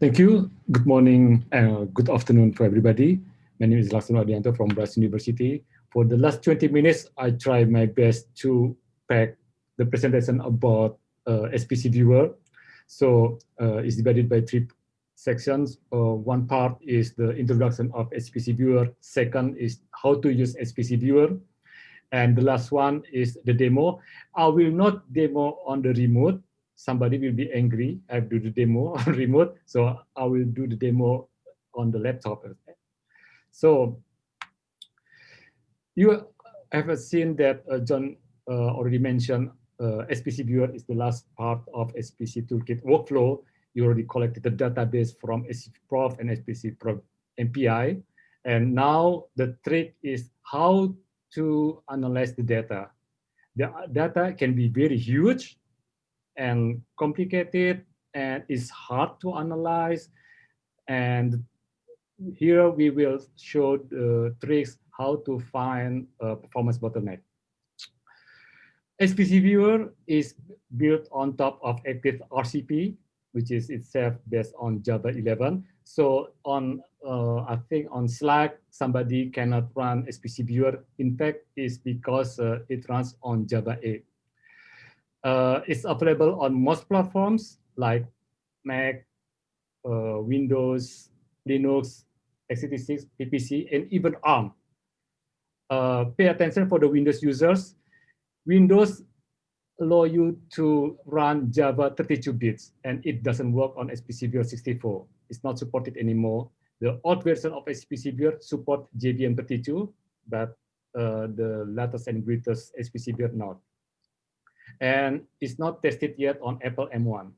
Thank you. Good morning and uh, good afternoon for everybody. My name is Laksono Adhianto from Rice University. For the last 20 minutes, I tried my best to pack the presentation about uh, HPC viewer. So uh, it's divided by three sections. Uh, one part is the introduction of HPC viewer. Second is how to use HPC viewer. And the last one is the demo. I will not demo on the remote. Somebody will be angry. I do the demo on remote. So I will do the demo on the laptop. So you have seen that uh, John uh, already mentioned uh, HPC viewer is the last part of HPC toolkit workflow. You already collected the database from SPC Prof and hpcprof MPI. And now the trick is how to analyze the data. The data can be very huge and complicated and it's hard to analyze. And here we will show the tricks how to find a performance bottleneck. HPC Viewer is built on top of Eclipse RCP, which is itself based on Java 11. So on, uh, I think on Slack, somebody cannot run HPC viewer. In fact, it's because uh, it runs on Java 8. Uh, it's available on most platforms like Mac, uh, Windows, Linux, x86, PPC, and even ARM. Uh, pay attention for the Windows users. Windows allow you to run Java 32 bits, and it doesn't work on spc 64 It's not supported anymore. The old version of HPC Viewer support JVM 32, but uh, the latest and greatest HPC Viewer not. And it's not tested yet on Apple M1.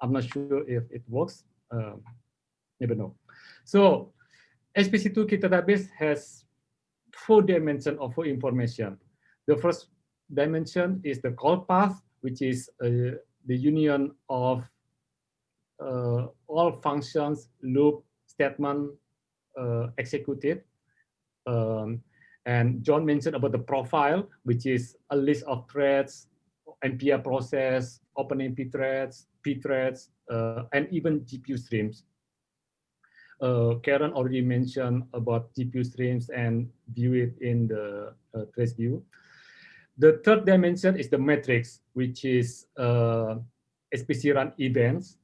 I'm not sure if it works. Um, never know. So HPC Toolkit database has four dimensions of information. The first dimension is the call path, which is uh, the union of uh, all functions, loop, statement uh, executed. Um, and John mentioned about the profile, which is a list of threads, NPM process, OpenMP threads, P threads, uh, and even GPU streams. Uh, Karen already mentioned about GPU streams and view it in the uh, trace view. The third dimension is the metrics, which is uh, hpcrun events.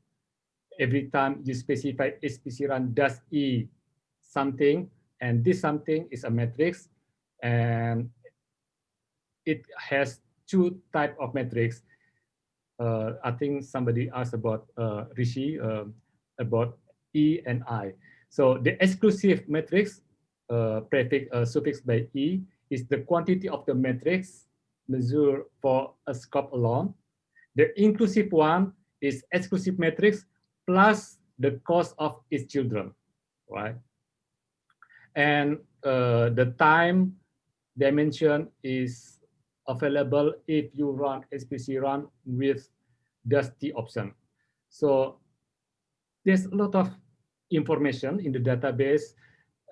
Every time you specify hpcrun does E something, and this something is a matrix, and it has two type of metrics. Uh, I think somebody asked about uh, Rishi uh, about E and I. So the exclusive matrix uh, prefix uh, suffix by E is the quantity of the matrix measure for a scope alone. The inclusive one is exclusive matrix plus the cost of its children, right? And uh, the time dimension is available if you run hpcrun with Dusty option. So there's a lot of information in the database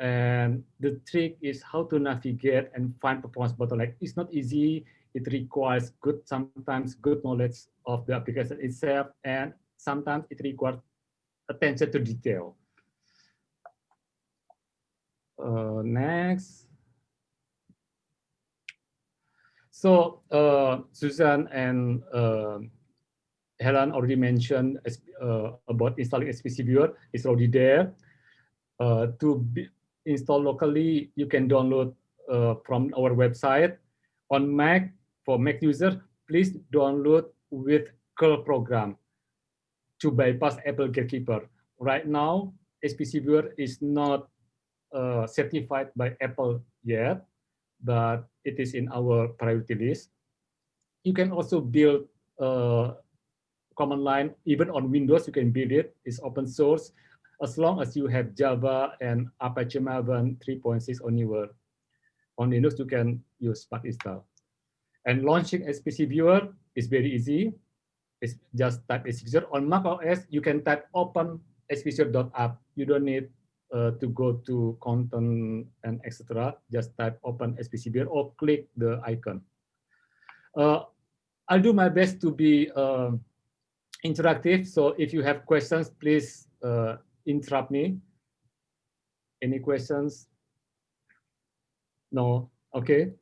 and the trick is how to navigate and find performance bottleneck. It's not easy it requires good, sometimes good knowledge of the application itself, and sometimes it requires attention to detail. Uh, next. So uh, Susan and uh, Helen already mentioned uh, about installing HPC Viewer. It's already there. Uh, to install locally, you can download uh, from our website. On Mac, for Mac user, please download with curl program to bypass Apple Gatekeeper. Right now, SPC Viewer is not uh, certified by Apple yet, but it is in our priority list. You can also build a command line, even on Windows, you can build it. It's open source, as long as you have Java and Apache Maven 3.6 or newer. On Linux, you can use Spack install. And launching HPC viewer is very easy. It's just type HPC viewer. On Mac OS, you can type open hpcviewer.app. You don't need uh, to go to content and etc. Just type open HPC viewer or click the icon. Uh, I'll do my best to be uh, interactive. So if you have questions, please uh, interrupt me. Any questions? No, okay.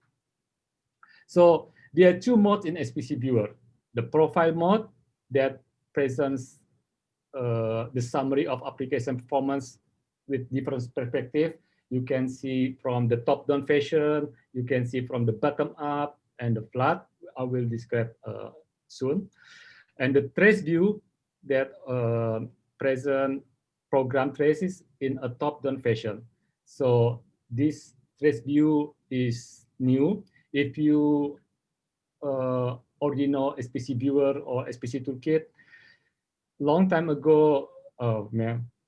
So there are two modes in HPC viewer. The profile mode that presents uh, the summary of application performance with different perspective. You can see from the top-down fashion, you can see from the bottom-up and the flat. I will describe uh, soon. And the trace view that uh, present program traces in a top-down fashion. So this trace view is new. If you uh, already know HPC viewer or HPC toolkit, long time ago, uh,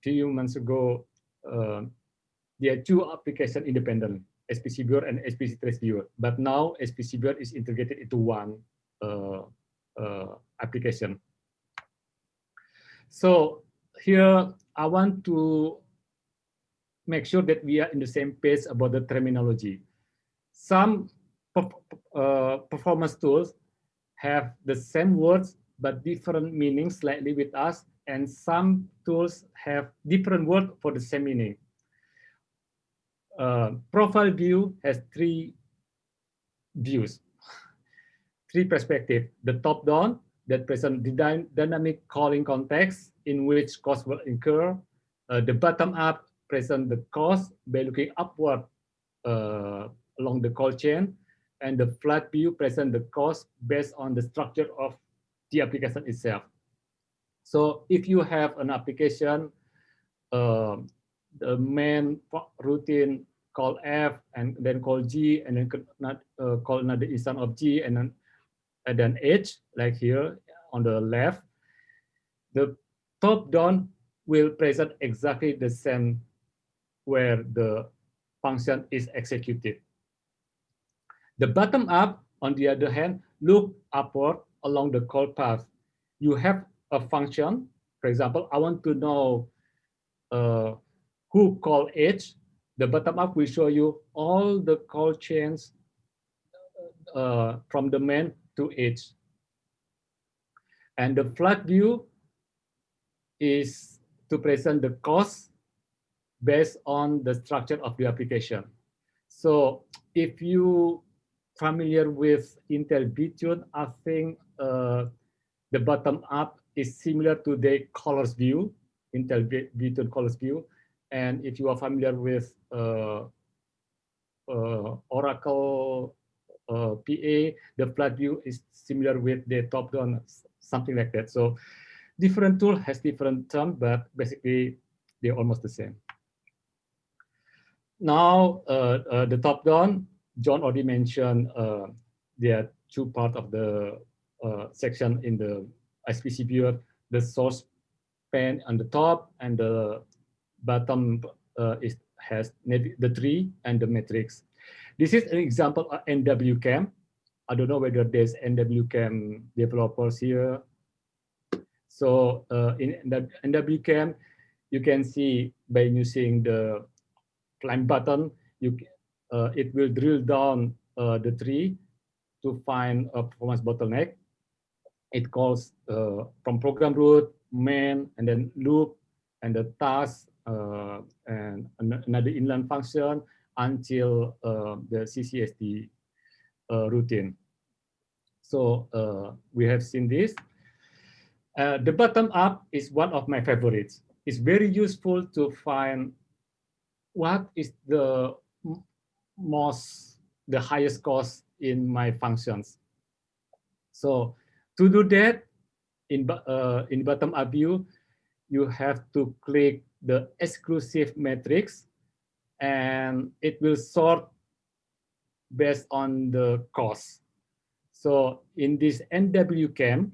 few months ago, there are two applications independent, HPC viewer and HPC trace viewer. But now HPC viewer is integrated into one uh, uh, application. So here I want to make sure that we are in the same page about the terminology. Some uh, performance tools have the same words but different meanings slightly with us, and some tools have different words for the same meaning. Uh, profile view has three views, three perspectives. The top-down that present the dy dynamic calling context in which cost will incur. Uh, the bottom-up present the cost by looking upward uh, along the call chain, and the flat view present the cost based on the structure of the application itself. So if you have an application, uh, the main routine call F and then call G and then uh, call another instance of G and then and then H like here on the left, the top down will present exactly the same where the function is executed. The bottom up, on the other hand, look upward along the call path. You have a function, for example, I want to know uh, who call it. The bottom up will show you all the call chains uh, from the main to it. And the flat view is to present the cost based on the structure of the application. So if you familiar with Intel VTune, I think uh, the bottom up is similar to the callers view, Intel callers view. And if you are familiar with uh, uh, Oracle uh, PA, the flat view is similar with the top down, something like that. So different tool has different term, but basically they're almost the same. Now uh, uh, the top down, John already mentioned there are two parts of the uh, section in the HPC viewer, the source pane on the top and the bottom uh, is has the tree and the matrix. This is an example of NWChem. I don't know whether there's NWChem developers here. So uh, in NWChem, you can see by using the climb button, you uh, it will drill down uh, the tree to find a performance bottleneck it calls uh, from program root, main, and then loop, and the task, uh, and another inline function until uh, the CCSD uh, routine. So uh, we have seen this. Uh, the bottom up is one of my favorites. It's very useful to find what is the most, the highest cost in my functions. So to do that, in, uh, in bottom up view, you have to click the exclusive matrix and it will sort based on the cost. So in this NWChem,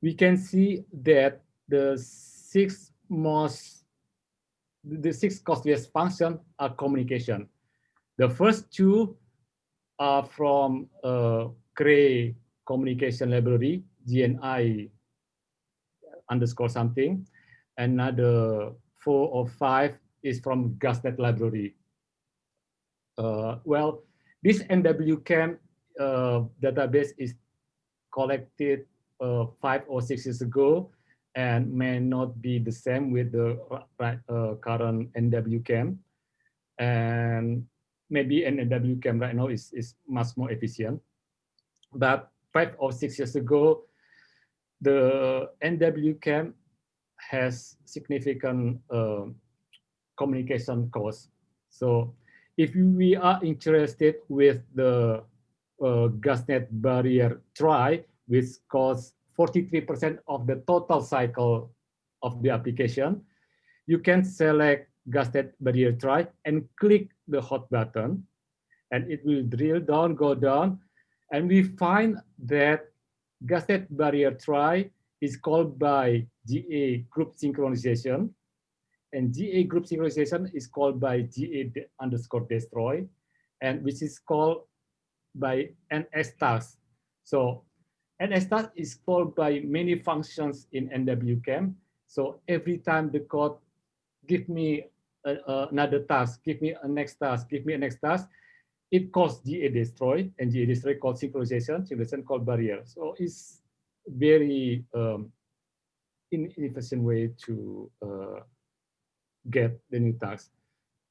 we can see that the six most, the six costliest function are communication. The first two are from uh, Cray communication library, GNI underscore something. Another four or five is from GasNet library. Uh, well, this NWChem uh, database is collected uh, five or six years ago, and may not be the same with the uh, current NWChem. And maybe NWChem right now is, is much more efficient. But five or six years ago, the NWChem has significant uh, communication costs. So if we are interested with the uh, gasnet barrier try, which costs 43% of the total cycle of the application, you can select gasnet barrier try and click the hot button and it will drill down, go down. And we find that gasnet barrier try is called by GA group synchronization and GA group synchronization is called by GA underscore destroy and which is called by NS task. So NS task is called by many functions in NWChem. So every time the code give me a, a, another task, give me a next task, give me a next task, it calls GA destroy and GA destroy called synchronization, synchronization called barrier. So it's very um, inefficient way to uh, get the new task.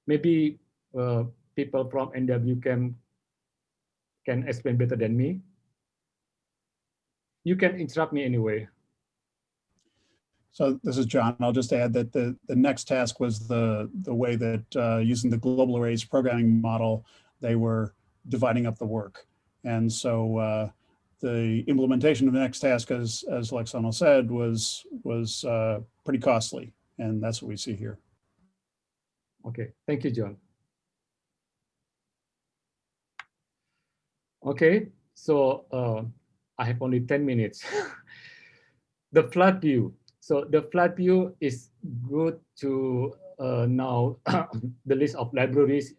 Maybe uh, people from NWChem can explain better than me. You can interrupt me anyway. So this is John. I'll just add that the, the next task was the, the way that uh, using the global arrays programming model, they were dividing up the work. And so uh, the implementation of the next task, as, as Laksono said, was, was uh, pretty costly. And that's what we see here. Okay, thank you, John. Okay, so uh, I have only 10 minutes. the flat view. So the flat view is good to uh, now the list of libraries,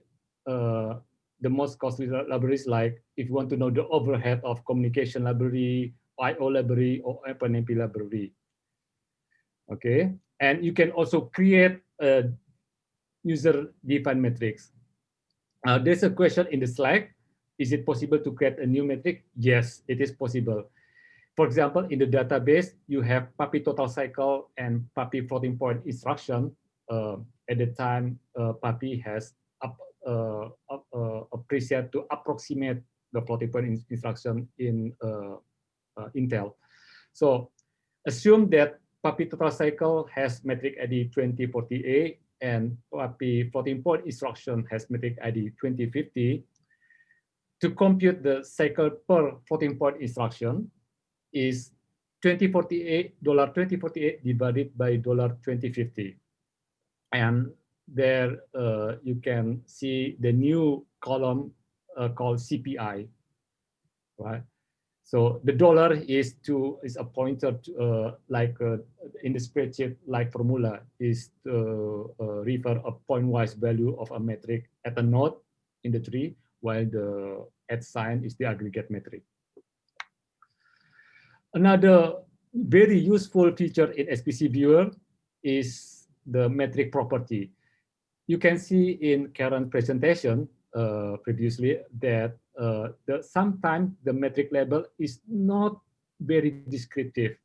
uh, the most costly libraries like if you want to know the overhead of communication library, IO library, or OpenMP library. Okay, and you can also create a user-defined metrics. Uh, there's a question in the slide. Is it possible to create a new metric? Yes, it is possible. For example, in the database, you have PAPI total cycle and PAPI floating point instruction. Uh, at the time, uh, PAPI has uh, uh, a preset to approximate the floating point in instruction in uh, uh, Intel. So assume that PAPI total cycle has metric ID 2040A and PAPI floating point instruction has metric ID 2050, to compute the cycle per floating point instruction is 2048 dollar 2048 divided by dollar 2050 and there uh, you can see the new column uh, called CPI right so the dollar is to is a pointer to, uh, like uh, in the spreadsheet like formula is to uh, refer a pointwise value of a metric at a node in the tree, while the at sign is the aggregate metric. Another very useful feature in SPC viewer is the metric property. You can see in current presentation uh, previously that uh, the, sometimes the metric label is not very descriptive.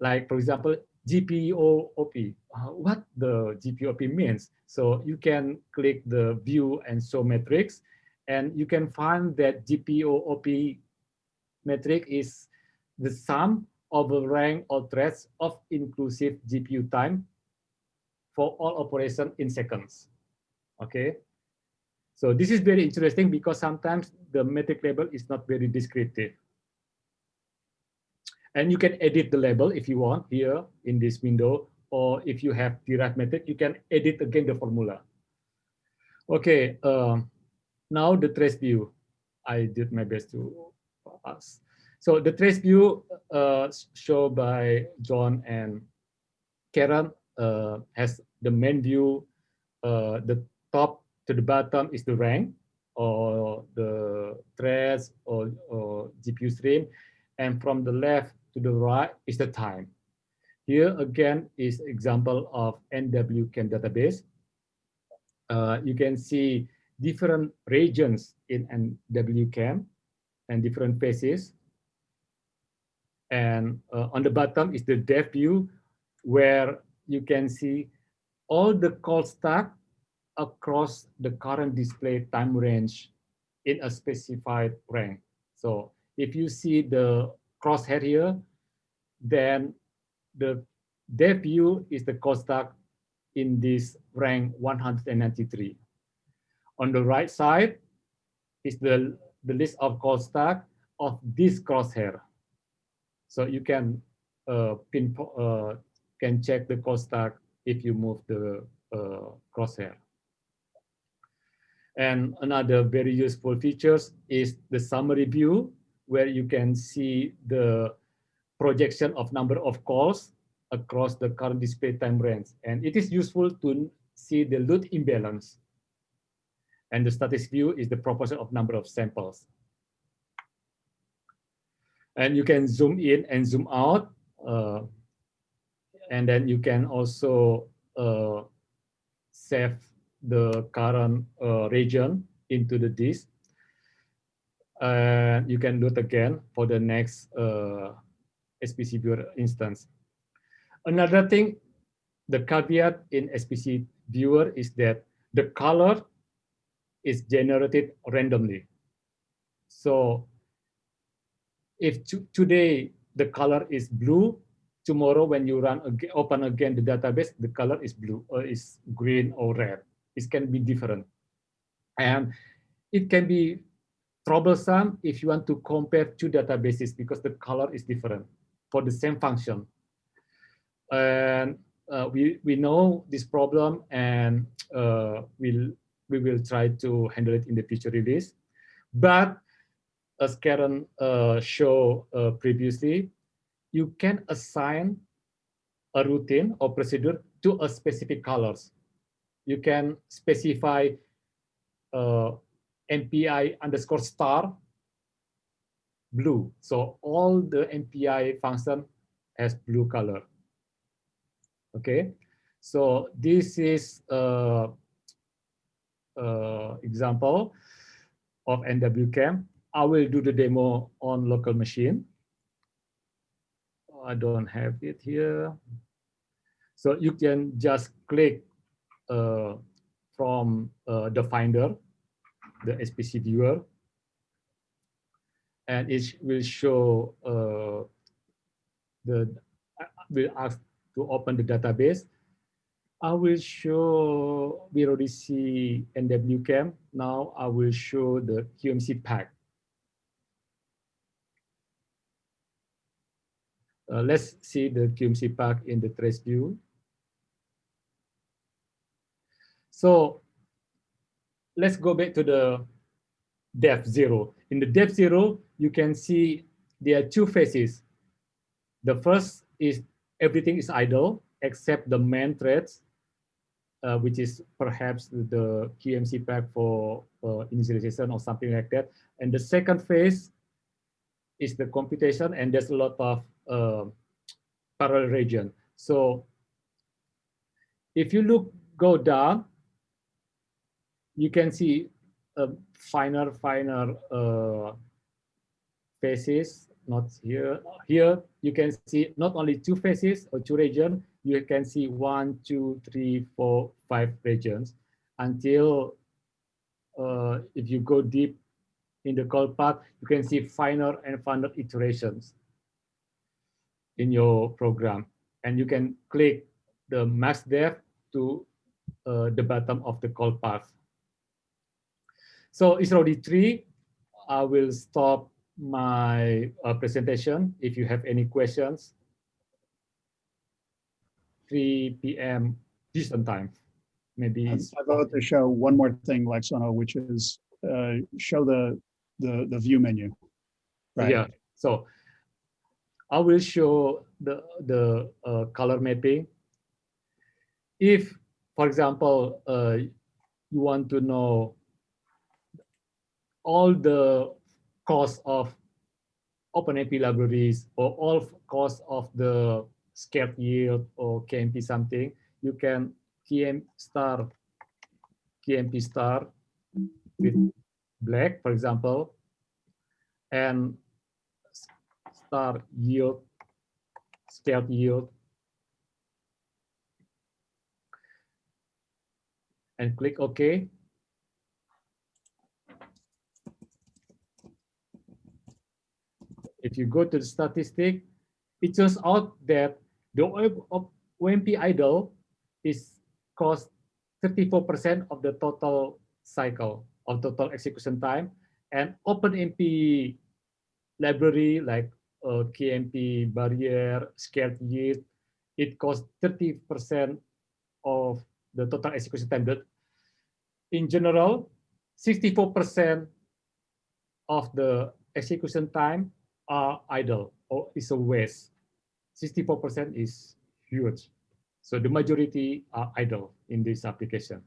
Like, for example, GPOOP, uh, what the GPOOP means. So you can click the view and show metrics, and you can find that GPOOP metric is the sum of the rank or threads of inclusive GPU time for all operation in seconds. Okay, so this is very interesting because sometimes the metric label is not very descriptive. And you can edit the label if you want here in this window, or if you have derived metric, you can edit again the formula. Okay, uh, now the trace view. I did my best to pass. So the trace view uh, shown by John and Karen uh, has the main view, uh, the top to the bottom is the rank or the threads or, or GPU stream. And from the left to the right is the time. Here again is example of NWChem database. Uh, you can see different regions in NWChem and different phases. And uh, on the bottom is the depth view. where you can see all the call stack across the current display time range in a specified rank. So if you see the crosshair here, then the depth view is the stack in this rank 193. On the right side is the, the list of stack of this crosshair. So you can uh, pin, uh, can check the stack if you move the uh, crosshair. And another very useful features is the summary view, where you can see the projection of number of calls across the current display time range. And it is useful to see the load imbalance. And the status view is the proportion of number of samples. And you can zoom in and zoom out. Uh, and then you can also uh, save the current uh, region into the disk. And you can do it again for the next uh, HPC viewer instance. Another thing, the caveat in HPC viewer is that the color is generated randomly. So if today the color is blue, tomorrow when you run again, open again the database, the color is blue or is green or red. It can be different. And it can be troublesome if you want to compare two databases because the color is different for the same function. And uh, we, we know this problem and uh, we'll, we will try to handle it in the future release. But as Karen uh, showed uh, previously, you can assign a routine or procedure to a specific colors. You can specify uh, MPI underscore star blue. So all the MPI function has blue color. Okay, so this is a, a example of NWChem. I will do the demo on local machine. I don't have it here. So you can just click uh, from uh, the finder, the HPC viewer, and it will show uh, the, will ask to open the database. I will show, we already see NWChem. Now I will show the QMCPACK. Uh, let's see the QMCPACK in the trace view. So let's go back to the depth zero. In the depth zero, you can see there are two phases. The first is everything is idle except the main threads, uh, which is perhaps the QMCPACK for uh, initialization or something like that. And the second phase is the computation, and there's a lot of uh, parallel region. So if you look, go down, you can see a finer, finer uh, phases, not here. Here you can see not only two phases or two regions, you can see one, two, three, four, five regions until uh, if you go deep in the call path, you can see finer and finer iterations in your program. And you can click the max depth to uh, the bottom of the call path. So it's already three. I will stop my uh, presentation. If you have any questions, 3 p.m. Eastern time, maybe. I vote to show one more thing, Laksono, which is uh, show the, the, the view menu. Right. Yeah, so I will show the, the uh, color mapping. If, for example, uh, you want to know all the costs of OpenMP libraries or all costs of the sched_yield or KMP something, you can KM star, KMP star with black, for example, and star yield, sched_yield, and click OK. If you go to the statistic, it turns out that the OMP idle is cost 34% of the total cycle of total execution time and OpenMP library like uh, KMP barrier, sched_yield, it costs 30% of the total execution time. But in general, 64% of the execution time are idle or is a waste. 64% is huge. So the majority are idle in this application.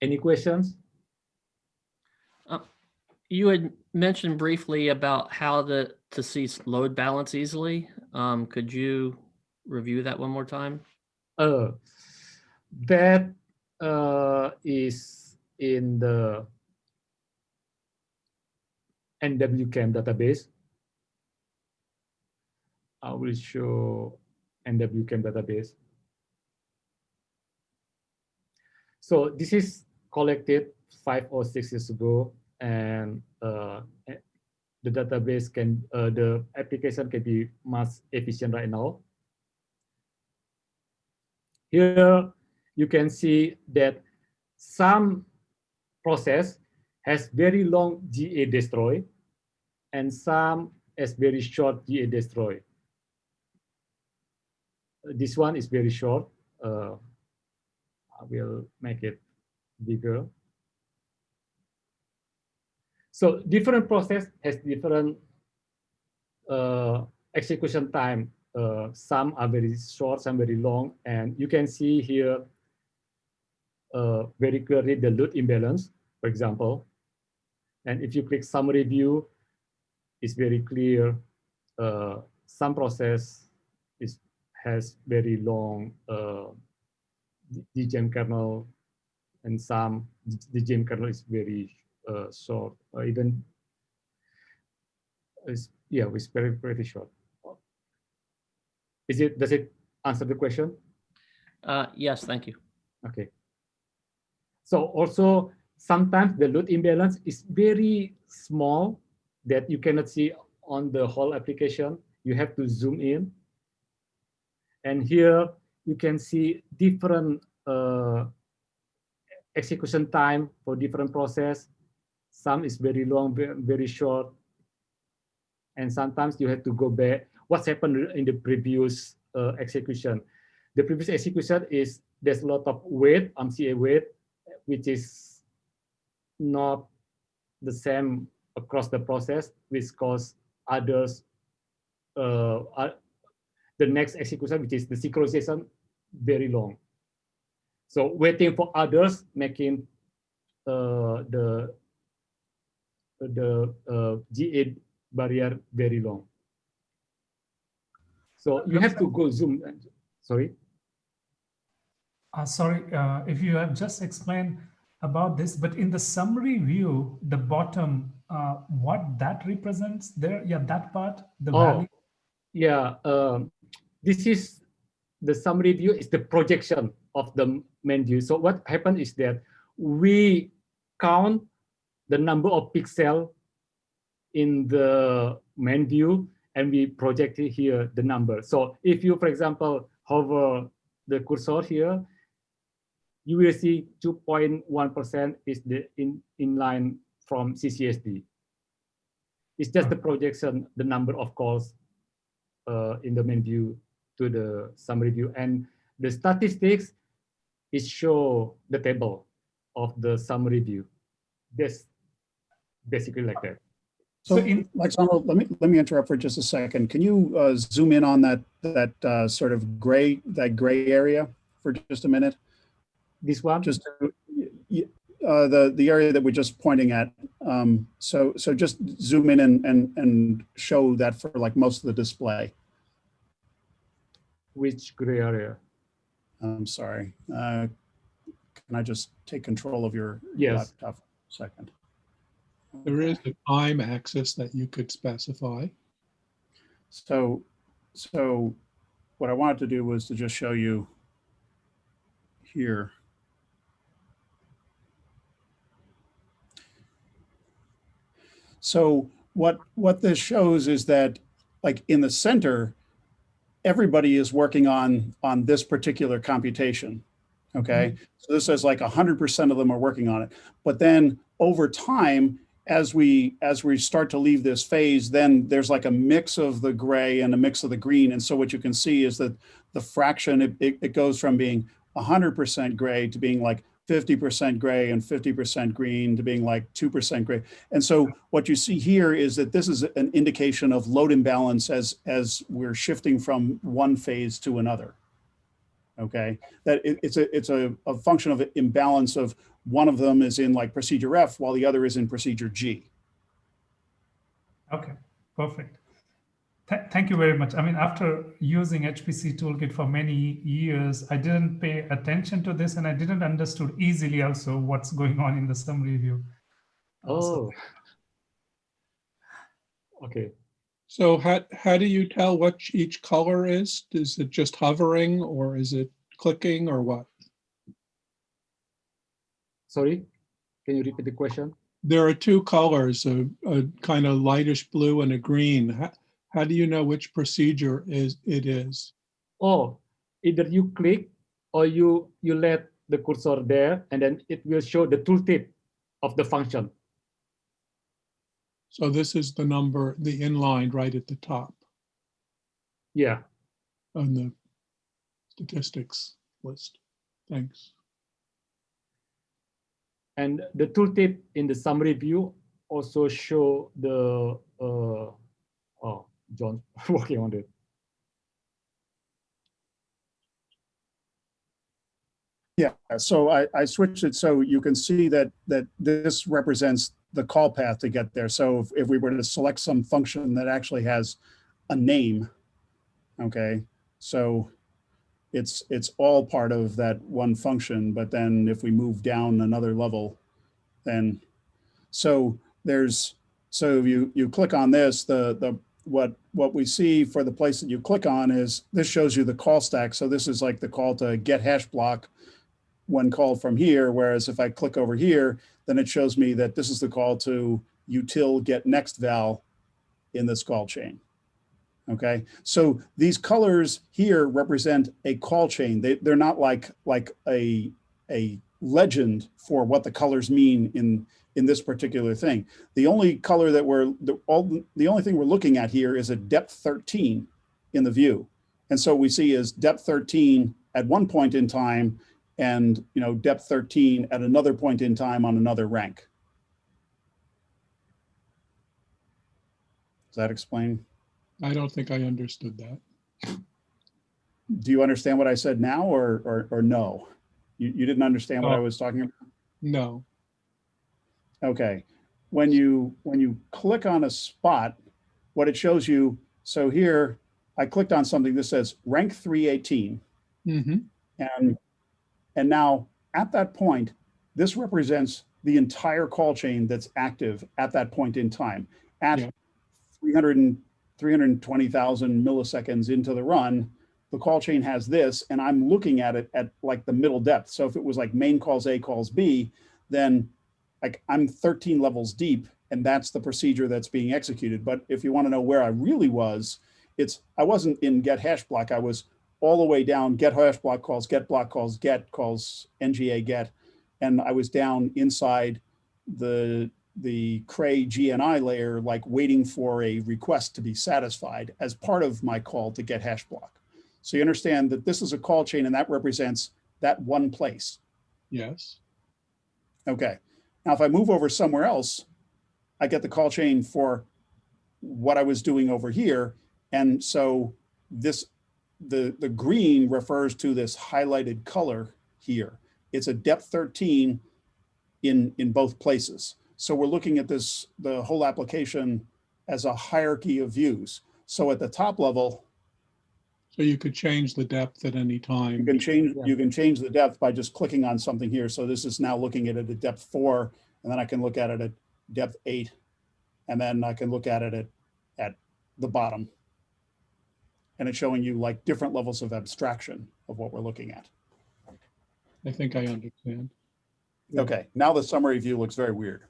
Any questions? Uh, you had mentioned briefly about how to, to see load balance easily. Um, could you review that one more time? Uh, that uh, is in the NWChem database. I will show NWChem database. So this is collected five or six years ago, and uh, the database can, uh, the application can be much efficient right now. Here you can see that some process has very long GA destroy and some has very short GA destroy. This one is very short. Uh, I will make it bigger. So different process has different uh, execution time. Uh, some are very short, some very long, and you can see here uh, very clearly the load imbalance, for example. And if you click summary view, it's very clear. Uh, some process has very long uh, DGEMM kernel, and some DGEMM kernel is very uh, short, or even is yeah, it's very pretty short. Is it does it answer the question? Uh, yes, thank you. Okay. So also sometimes the load imbalance is very small that you cannot see on the whole application. You have to zoom in. And here you can see different uh, execution time for different process. Some is very long, very short. And sometimes you have to go back. What's happened in the previous uh, execution? The previous execution is there's a lot of wait, MCA wait, which is not the same across the process, which cause others, uh, the next execution, which is the synchronization, very long. So waiting for others, making uh, the the uh, GA barrier very long. So you have to go zoom. Sorry. Uh, sorry, uh, if you have just explained about this, but in the summary view, the bottom, uh, what that represents there, yeah, that part, the oh, value. Yeah, um, this is the summary view is the projection of the main view. So what happened is that we count the number of pixel in the main view and we project it here the number. So if you, for example, hover the cursor here, you will see 2.1% is the in, in line from CCSD. It's just the projection, the number of calls uh, in the main view to the summary view. And the statistics is show the table of the summary view. This basically like that. So, so in, Alexander, let me let me interrupt for just a second. Can you uh, zoom in on that that uh, sort of gray that gray area for just a minute? This one? Just uh, the the area that we're just pointing at. Um, so so just zoom in and and and show that for like most of the display which gray area? I'm sorry. Uh, can I just take control of your yes. laptop for a second? There is a time axis that you could specify. So, so what I wanted to do was to just show you here. So what what this shows is that like in the center, everybody is working on, on this particular computation. Okay, mm-hmm. so this says like hundred percent of them are working on it. But then over time, as we, as we start to leave this phase, then there's like a mix of the gray and a mix of the green. And so what you can see is that the fraction, it, it, it goes from being hundred percent gray to being like 50% gray and 50% green to being like 2% gray. And so what you see here is that this is an indication of load imbalance as, as we're shifting from one phase to another. Okay, that it, it's a, it's a, a function of imbalance of one of them is in like procedure F while the other is in procedure G. Okay, perfect. Th thank you very much. I mean, after using HPC Toolkit for many years, I didn't pay attention to this and I didn't understood easily also what's going on in the summary view. Oh. Okay. So how, how do you tell what each color is? Is it just hovering or is it clicking or what? Sorry, can you repeat the question? There are two colors, a, a kind of lightish blue and a green. How, do you know which procedure is it is? Oh, either you click or you you let the cursor there and then it will show the tooltip of the function. So this is the number, the inline right at the top Yeah. on the statistics list. Thanks. And the tooltip in the summary view also show the, uh, oh, John working on it. Yeah, so I, I switched it so you can see that, that this represents the call path to get there. So if, if we were to select some function that actually has a name, okay, so it's, it's all part of that one function, but then if we move down another level, then, so there's, so you, you click on this, the, the, what, what we see for the place that you click on is, this shows you the call stack. So this is like the call to get hash block when called from here, whereas if I click over here, then it shows me that this is the call to util get next val in this call chain. Okay, so these colors here represent a call chain. They, they're not like, like a, a legend for what the colors mean in, in this particular thing. The only color that we're, the, all, the only thing we're looking at here is a depth 13 in the view. And so we see is depth 13 at one point in time and you know depth 13 at another point in time on another rank. Does that explain? I don't think I understood that. Do you understand what I said now or or, or no? You, you didn't understand what I oh. was talking about? No. Okay. When you when you click on a spot, what it shows you, so here I clicked on something that says rank 318. hmm And, and now at that point, this represents the entire call chain that's active at that point in time. At Yeah. 300 320,000 milliseconds into the run, the call chain has this, and I'm looking at it at like the middle depth. So if it was like main calls A calls B, then like I'm 13 levels deep, and that's the procedure that's being executed. But if you want to know where I really was, it's I wasn't in get hash block. I was all the way down get hash block calls, get block calls, get calls, nga get, and I was down inside the the Cray GNI layer, like waiting for a request to be satisfied as part of my call to get hash block. So you understand that this is a call chain and that represents that one place. Yes. Okay. Now, if I move over somewhere else, I get the call chain for what I was doing over here. And so this, the, the green refers to this highlighted color here. It's a depth 13 in, in both places. So we're looking at this, the whole application as a hierarchy of views. So at the top level, So you could change the depth at any time. you can change, Yeah. you can change the depth by just clicking on something here. So this is now looking at it at depth four, and then I can look at it at depth eight. And then I can look at it at, at the bottom. And it's showing you like different levels of abstraction of what we're looking at. I think I understand. Yeah. Okay, now the summary view looks very weird.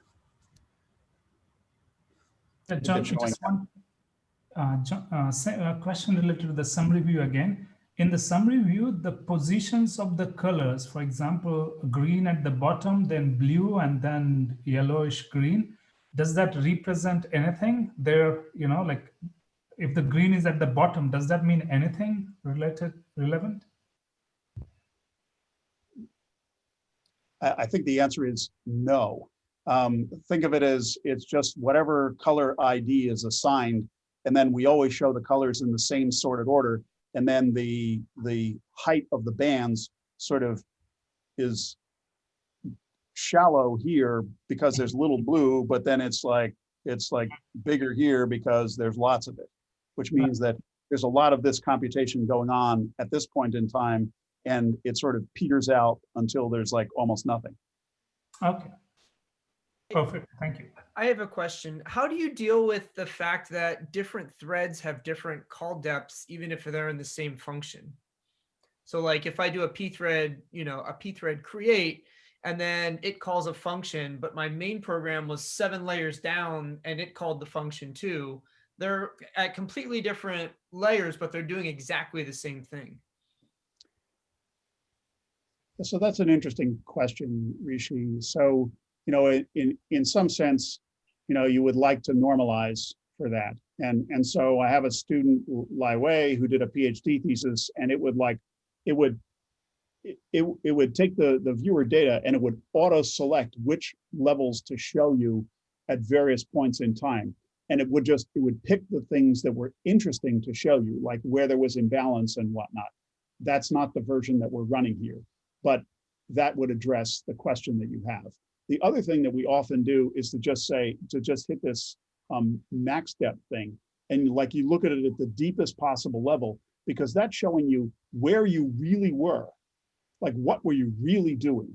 John, just one uh, John, uh, sa- uh, question related to the summary view again. In the summary view, the positions of the colors, for example, green at the bottom, then blue, and then yellowish green, does that represent anything? There, you know, like if the green is at the bottom, does that mean anything related, relevant? I, I think the answer is no. Um, think of it as it's just whatever color ID is assigned, and then we always show the colors in the same sorted order. And then the the height of the bands sort of is shallow here because there's little blue, but then it's like it's like bigger here because there's lots of it, which means that there's a lot of this computation going on at this point in time and it sort of peters out until there's like almost nothing. Okay. Perfect. Thank you. I have a question. How do you deal with the fact that different threads have different call depths, even if they're in the same function? So like if I do a p thread, you know, a p thread create, and then it calls a function, but my main program was seven layers down and it called the function too. They're at completely different layers, but they're doing exactly the same thing. So that's an interesting question, Rishi. So, you know, in- in, some sense, you know, you would like to normalize for that. And, and so I have a student, Lai Wei, who did a PhD thesis and it would like, it would, it, it it would take the, the viewer data and it would auto select which levels to show you at various points in time. And it would just, it would pick the things that were interesting to show you, like where there was imbalance and whatnot. That's not the version that we're running here but that would address the question that you have. The other thing that we often do is to just say, to just hit this um, max depth thing. And like you look at it at the deepest possible level, because that's showing you where you really were. Like what were you really doing?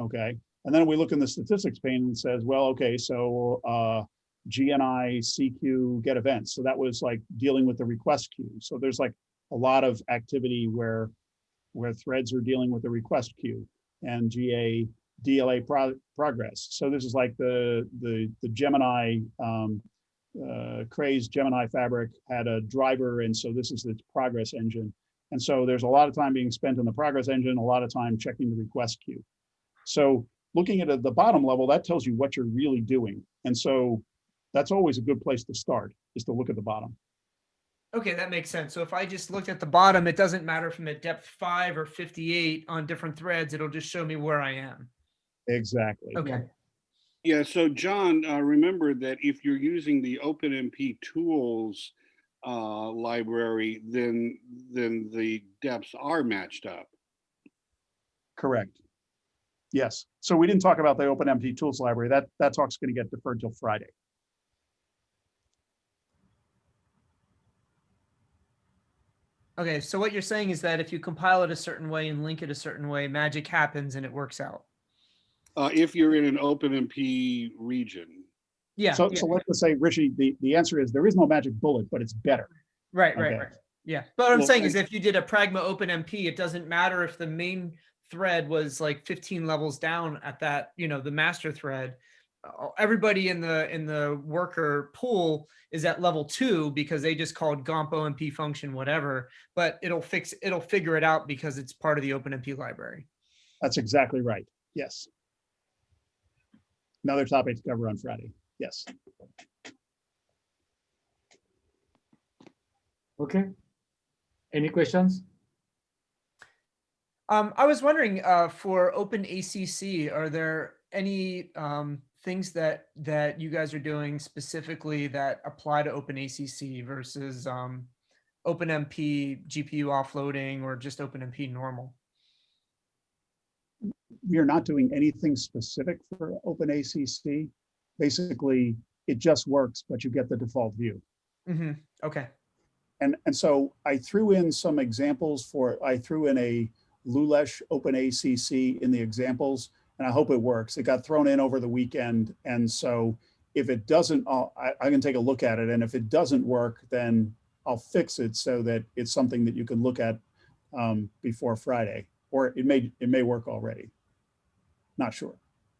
Okay. And then we look in the statistics pane and says, well, okay, so uh, GNI, CQ, get events. So that was like dealing with the request queue. So there's like a lot of activity where where threads are dealing with the request queue and GA DLA pro progress. So this is like the the the Gemini um, uh, Cray's Gemini fabric had a driver, and so this is its progress engine. And so there's a lot of time being spent in the progress engine, a lot of time checking the request queue. So looking at the bottom level, that tells you what you're really doing. And so that's always a good place to start, is to look at the bottom. Okay, that makes sense. So if I just looked at the bottom, it doesn't matter from a depth five or 58 on different threads, it'll just show me where I am. Exactly. Okay. Yeah, so John, uh, remember that if you're using the OpenMP tools uh, library, then then the depths are matched up. Correct. Yes. So we didn't talk about the OpenMP tools library. That that talk's going to get deferred till Friday. Okay, so what you're saying is that if you compile it a certain way and link it a certain way, magic happens and it works out. Uh, if you're in an OpenMP region. Yeah, So yeah, so let's just say, Rishi, the the answer is there is no magic bullet, but it's better. right, right, okay. right. Yeah, but what I'm Well, saying is if you did a Pragma OpenMP, it doesn't matter if the main thread was like 15 levels down at that, you know, the master thread. uh, Everybody in the in the worker pool is at level two because they just called GOMP OMP function whatever, but it'll fix it'll figure it out because it's part of the OpenMP library. That's exactly right. Yes. Another topic to cover on Friday. Yes. Okay. Any questions? Um, I was wondering, uh, for OpenACC, are there any, um, things that, that you guys are doing specifically that apply to OpenACC versus, um, OpenMP GPU offloading or just OpenMP normal? We are not doing anything specific for OpenACC. Basically, it just works, but you get the default view. hmm okay, And, and so I threw in some examples for, I threw in a Lulesh OpenACC in the examples, and I hope it works. It got thrown in over the weekend. And so if it doesn't, I'll, I, I can take a look at it. And if it doesn't work, then I'll fix it so that it's something that you can look at um, before Friday, or it may, it may work already. Not sure.